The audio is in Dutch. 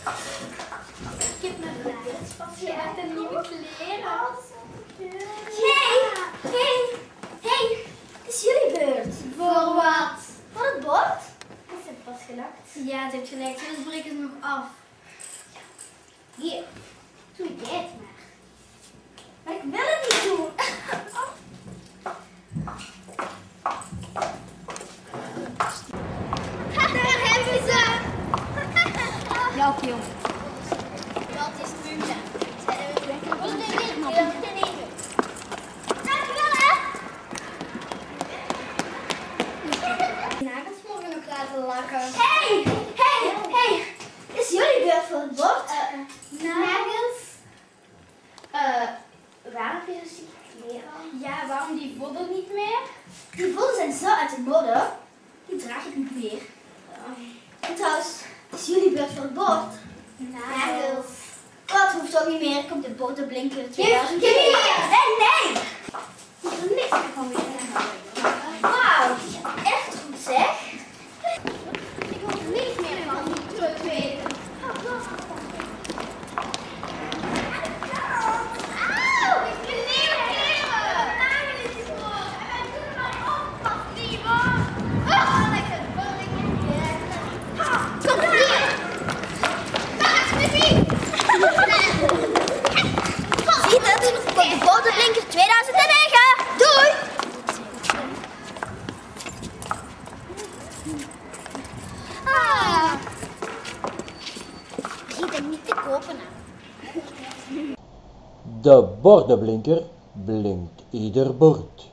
Ik heb mijn Platz. Sie hat een nieuwe kleren. Hey, hey, hey. Het is jullie beurt. Voor wat? Voor het bord? Is het pas gelakt? Ja, het heeft gelakt. Dus breek het nog af. Hier. Doe dit. Jouw jongen. Dat is nee, nee, nee, nee. Dankjewel hè. Nagels mogen nog laten lakken. Hey, hey, hey. Is jullie beurt voor het bord? Nagels. Eh, waarom heb je dus die kleren? Ja, waarom die vodden niet meer? Die voeten zijn zo uit de mode. Die draag ik niet meer. En trouwens, is jullie beurt voor het bord? Nagels. Dat hoeft ook niet meer. Komt de boterblinker. Geef- geef de boterblinker 2009. Doei. Ah. Niet te kopen. De bordenblinker blinkt ieder bord.